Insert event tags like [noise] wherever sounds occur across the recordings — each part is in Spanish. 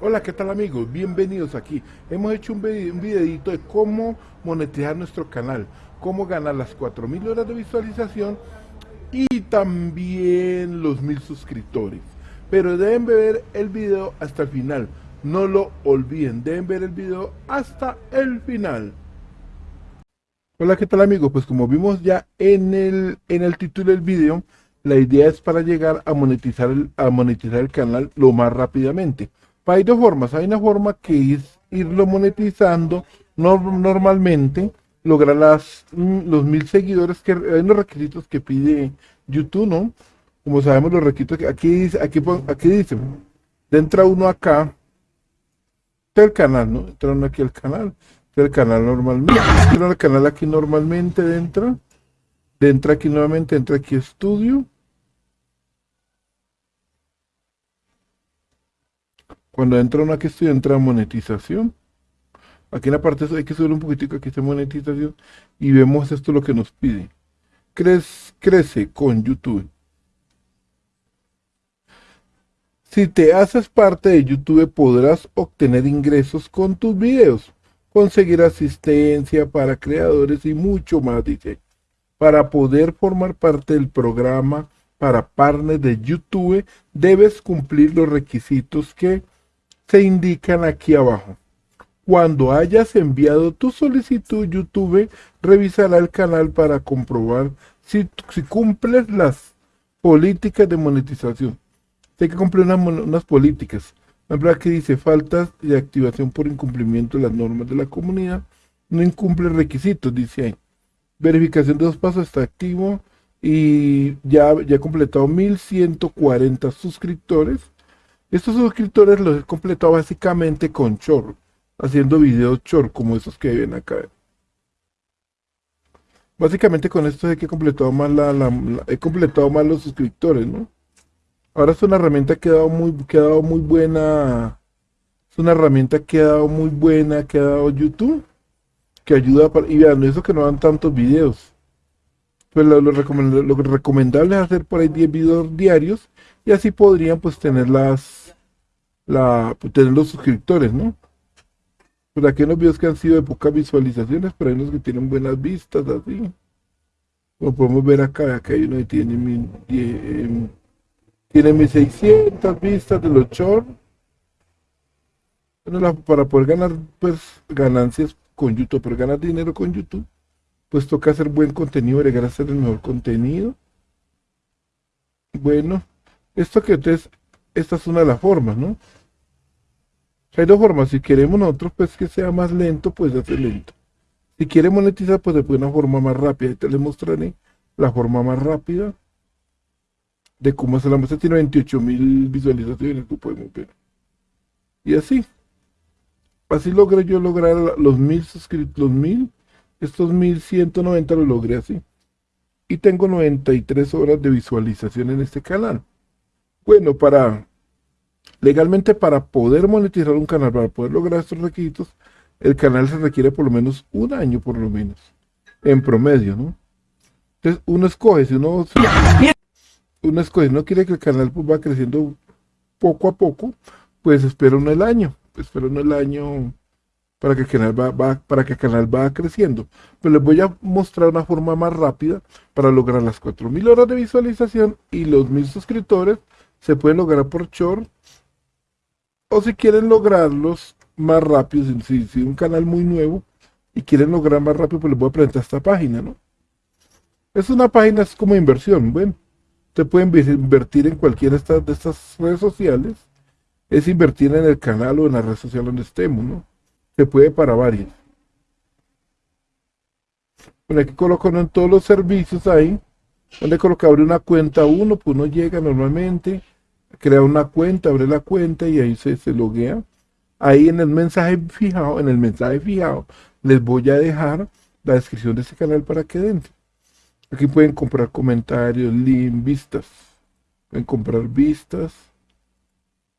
Hola, ¿qué tal amigos? Bienvenidos aquí. Hemos hecho un, videito de cómo monetizar nuestro canal, cómo ganar las 4000 horas de visualización y también los 1000 suscriptores. Pero deben ver el video hasta el final. No lo olviden, deben ver el video hasta el final. Hola, ¿qué tal amigos? Pues como vimos ya en el, en el título del video, la idea es para llegar a monetizar a monetizar el canal lo más rápidamente. Hay dos formas. Hay una forma que es irlo monetizando normalmente, lograr las, mm, los mil seguidores, que hay unos requisitos que pide YouTube, ¿no? Como sabemos los requisitos, que aquí aquí, aquí dice, entra uno acá, el canal, ¿no? Entra uno aquí al canal, el canal normalmente, entra el canal aquí normalmente, dentro, entra aquí nuevamente, entra aquí estudio, Cuando entra una que estoy, entra monetización. Aquí en la parte hay que subir un poquitico, aquí está monetización. Y vemos esto lo que nos pide. Crece, crece con YouTube. Si te haces parte de YouTube podrás obtener ingresos con tus videos, conseguir asistencia para creadores y mucho más, dice. Para poder formar parte del programa para partners de YouTube, debes cumplir los requisitos que se indican aquí abajo. Cuando hayas enviado tu solicitud, YouTube revisará el canal para comprobar si, si cumples las políticas de monetización. Hay que cumplir unas, políticas. La verdad que dice faltas de activación por incumplimiento de las normas de la comunidad. No incumple requisitos, dice ahí. Verificación de dos pasos está activo y ya, ya ha completado 1140 suscriptores estos suscriptores los he completado básicamente con Chor, haciendo videos Chor, como esos que ven acá. Básicamente con esto he que completado más la, he completado más los suscriptores, ¿no? Ahora es una herramienta que ha dado muy, que ha dado muy buena, es una herramienta que ha dado muy buena, que ha dado YouTube, que ayuda para, y vean, eso que no dan tantos videos. Pues lo, lo, lo recomendable es hacer por ahí 10 videos diarios y así podrían pues tener las la pues, tener los suscriptores no pues aquí hay unos videos que han sido de pocas visualizaciones pero hay unos que tienen buenas vistas así. Como podemos ver acá acá hay uno que tiene mi, em, tiene 1600 vistas de los shorts bueno, para poder ganar pues ganancias con YouTube, para ganar dinero con YouTube, pues toca hacer buen contenido, agregar a hacer el mejor contenido. Bueno, esto que ustedes, esta es una de las formas, ¿no? Hay dos formas, si queremos nosotros pues que sea más lento, pues hace lento. Si quiere monetizar, pues de una forma más rápida. Ahorita les mostraré la forma más rápida de cómo hacer la muestra. Tiene 28 mil visualizaciones, tú podemos ver. Y así. Así logré yo lograr los mil suscritos, los mil. Estos 1190 lo logré así. Y tengo 93 horas de visualización en este canal. Bueno, para legalmente para poder monetizar un canal, para poder lograr estos requisitos, el canal se requiere por lo menos un año, por lo menos, en promedio, ¿no? Entonces, uno escoge, si uno, uno escoge, no quiere que el canal pues, va creciendo poco a poco, pues espera uno el año, espera uno el año para que el canal va, para que el canal va creciendo. Pero les voy a mostrar una forma más rápida para lograr las 4000 horas de visualización y los 1000 suscriptores se puede lograr por short o si quieren lograrlos más rápido, si, si un canal muy nuevo y quieren lograr más rápido, pues les voy a presentar esta página, ¿no? Es una página es como inversión, bueno, usted puede invertir en cualquiera de estas, de estas redes sociales, es invertir en el canal o en la red social donde estemos, ¿no? Se puede para varios. Bueno, aquí coloco en todos los servicios ahí, donde coloca abre una cuenta uno, pues uno llega normalmente, crea una cuenta, abre la cuenta y ahí se, se loguea. Ahí en el mensaje fijado, en el mensaje fijado, les voy a dejar la descripción de este canal para que dentro. Aquí pueden comprar comentarios, link, vistas. Pueden comprar vistas,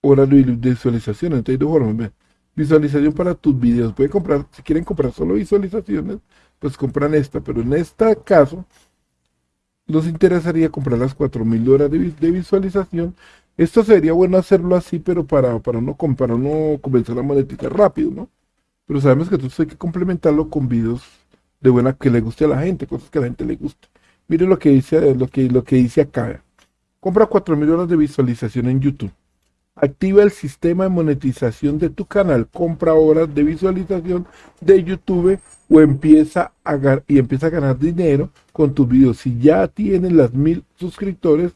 horas de visualización. Entonces hay dos. Visualización para tus videos. Pueden comprar, si quieren comprar solo visualizaciones, pues compran esta. Pero en este caso, nos interesaría comprar las 4000 horas de, de, visualización Esto sería bueno hacerlo así, pero para, para, no, para no comenzar a monetizar rápido, ¿no? Pero sabemos que entonces hay que complementarlo con videos de buena que le guste a la gente, cosas que a la gente le guste. Mire lo que dice, lo que, lo que dice acá. Compra 4.000 horas de visualización en YouTube. Activa el sistema de monetización de tu canal. Compra horas de visualización de YouTube o empieza y empieza a ganar dinero con tus videos. Si ya tienes las mil suscriptores,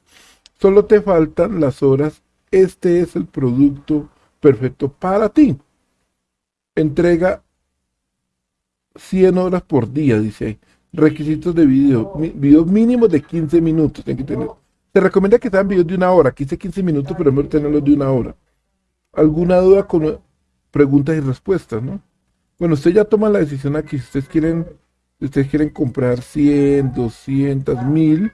solo te faltan las horas. Este es el producto perfecto para ti. Entrega 100 horas por día, dice ahí. Requisitos de video. Videos mínimos de 15 minutos. que tener. Se recomienda que sean videos de una hora. 15, 15 minutos, pero mejor tenerlos de una hora. ¿Alguna duda con preguntas y respuestas, no? Bueno, usted ya toma la decisión aquí. Si ustedes quieren, ustedes quieren comprar 100, 200, 1000.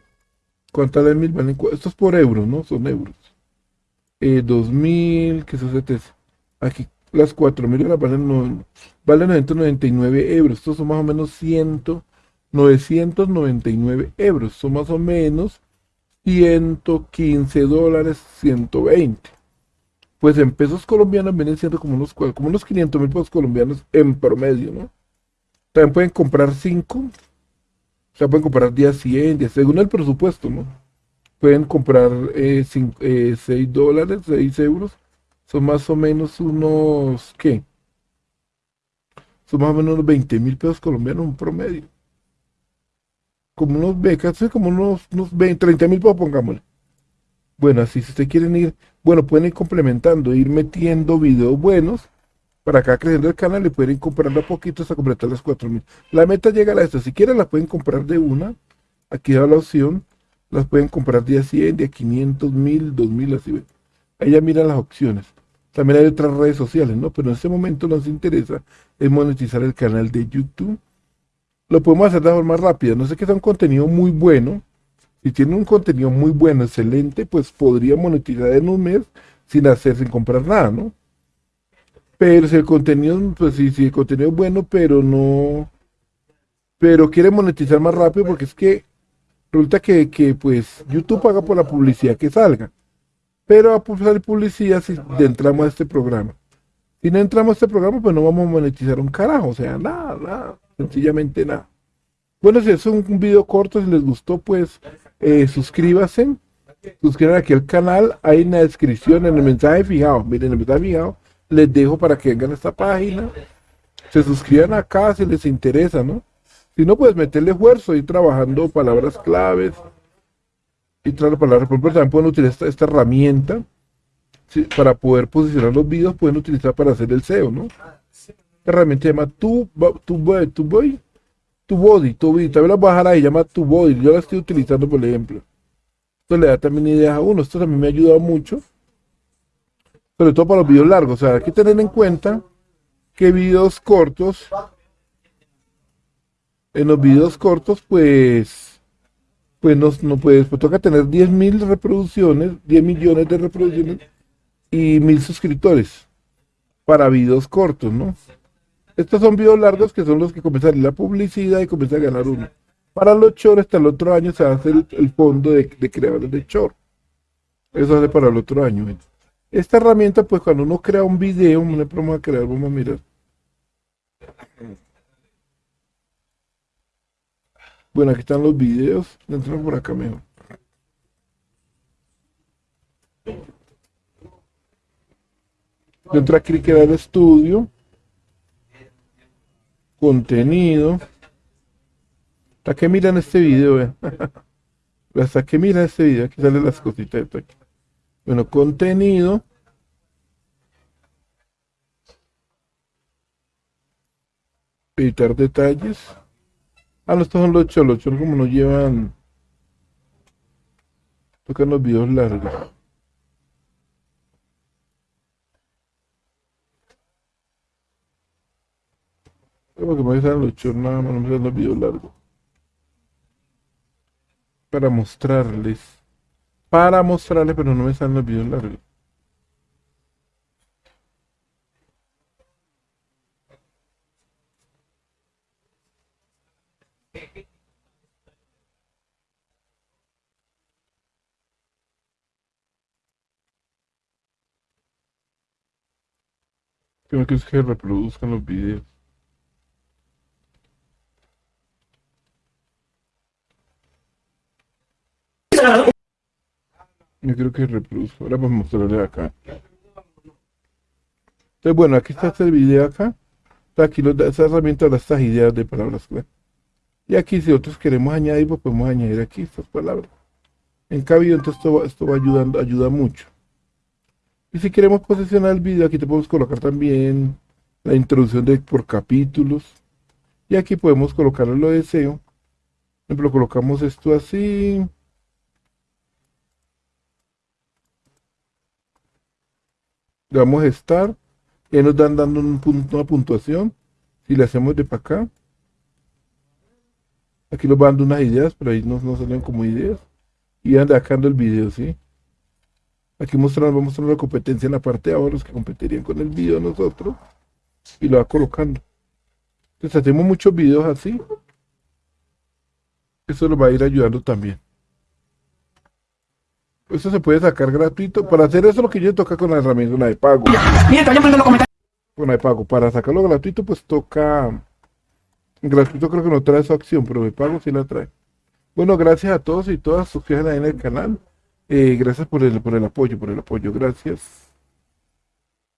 ¿Cuántas de 1000 valen? Esto es por euros, ¿no? Son euros. Eh, 2000, que eso se Aquí las 4000 horas valen, no, valen 999 euros. Estos son más o menos 100, 999 euros. Son más o menos 115 dólares, 120. Pues en pesos colombianos vienen siendo como unos, como unos 500 mil pesos colombianos en promedio, ¿no? También pueden comprar 5, o sea, pueden comprar días 100, según el presupuesto, ¿no? Pueden comprar 6 eh, eh, dólares, 6 euros, son más o menos unos, ¿qué? Son más o menos unos 20 mil pesos colombianos en promedio como unos becas, como unos, unos 20, 30 mil pongámosle. Bueno, así si ustedes quieren ir, bueno, pueden ir complementando, ir metiendo videos buenos para acá creciendo el canal y pueden ir comprando a poquito hasta completar las 4 mil. La meta llega a esto, si quieren las pueden comprar de una, aquí da la opción, las pueden comprar día 100, día 500, 1000, 2000, así ven. Ahí ya miran las opciones. También hay otras redes sociales, ¿no? Pero en este momento nos interesa es monetizar el canal de YouTube lo podemos hacer de forma rápida. No sé que sea un contenido muy bueno. Si tiene un contenido muy bueno, excelente, pues podría monetizar en un mes sin hacer, sin comprar nada, ¿no? Pero si el contenido, pues sí, si el contenido es bueno, pero no, pero quiere monetizar más rápido porque es que resulta que, que pues YouTube paga por la publicidad que salga. Pero a salir publicidad si entramos a este programa. Si no entramos a este programa, pues no vamos a monetizar un carajo, o sea, nada, nada sencillamente nada. Bueno, si es un, video corto, si les gustó, pues eh, suscríbanse, suscriban aquí al canal, hay en la descripción, en el mensaje fijado, miren, en el mensaje fijado, les dejo para que vengan a esta página, se suscriban acá si les interesa, ¿no? Si no, pues meterle esfuerzo, y trabajando palabras claves, y traer palabras, por ejemplo, también pueden utilizar esta, herramienta, para poder posicionar los videos, pueden utilizar para hacer el SEO, ¿no? Herramienta se llama tu, tu, tu, tu body, tu body, tu body, también la dejar ahí, llama tu body, yo la estoy utilizando por ejemplo. Esto le da también ideas a uno, esto también me ha ayudado mucho, sobre todo para los videos largos, o sea, hay que tener en cuenta que videos cortos, en los videos cortos, pues, pues no, no puedes, pues toca tener 10.000 reproducciones, 10 millones de reproducciones y mil suscriptores para videos cortos, ¿no? Estos son videos largos que son los que comienzan la publicidad y comienzan a ganar uno. Para los shorts, hasta el otro año se hace el, el fondo de, creadores de short. Eso hace para el otro año. Esta herramienta, pues cuando uno crea un video, vamos a crear, vamos a mirar. Bueno, aquí están los videos. Entramos por acá mejor. Dentro aquí queda el estudio contenido. ¿Hasta que miran este video? [laughs] Hasta que miran este video, aquí salen las cositas aquí. Bueno, contenido. Editar detalles. Ah, no, estos son los cholos. Los cholos como nos llevan. Tocan los videos largos. Tengo que me los shorts, nada más, no me los videos largos. Para mostrarles. Para mostrarles, pero no me salen los videos largos. Tengo que es que reproduzcan los videos. Yo creo que reproduzco. Ahora vamos a mostrarle acá. Entonces, bueno, aquí está este video acá. Está aquí los, esa herramienta de estas ideas de palabras clave. Y aquí si nosotros queremos añadir, pues podemos añadir aquí estas palabras. En cabello, entonces esto, esto va ayudando, ayuda mucho. Y si queremos posicionar el video, aquí te podemos colocar también la introducción de por capítulos. Y aquí podemos colocarle lo de SEO. Por ejemplo, colocamos esto así. Le damos estar. Y ahí nos dan dando un punto, una puntuación. Si le hacemos de para acá. Aquí nos van dando unas ideas, pero ahí no, no como ideas. Y van sacando el video, ¿sí? Aquí mostramos, vamos a mostrar la competencia en la parte de abajo, los que competirían con el video de nosotros. Y lo va colocando. Entonces hacemos muchos videos así. Eso nos va a ir ayudando también. Eso se puede sacar gratuito. Para hacer eso lo que yo toca con la herramienta la de pago. Vayan poniendo los comentarios. Con la de pago. Para sacarlo gratuito, pues toca. Gratuito creo que no trae esa opción, pero de pago sí la trae. Bueno, gracias a todos y todas. Suscríbanse ahí en el canal. Eh, gracias por el, por el apoyo, por el apoyo. Gracias.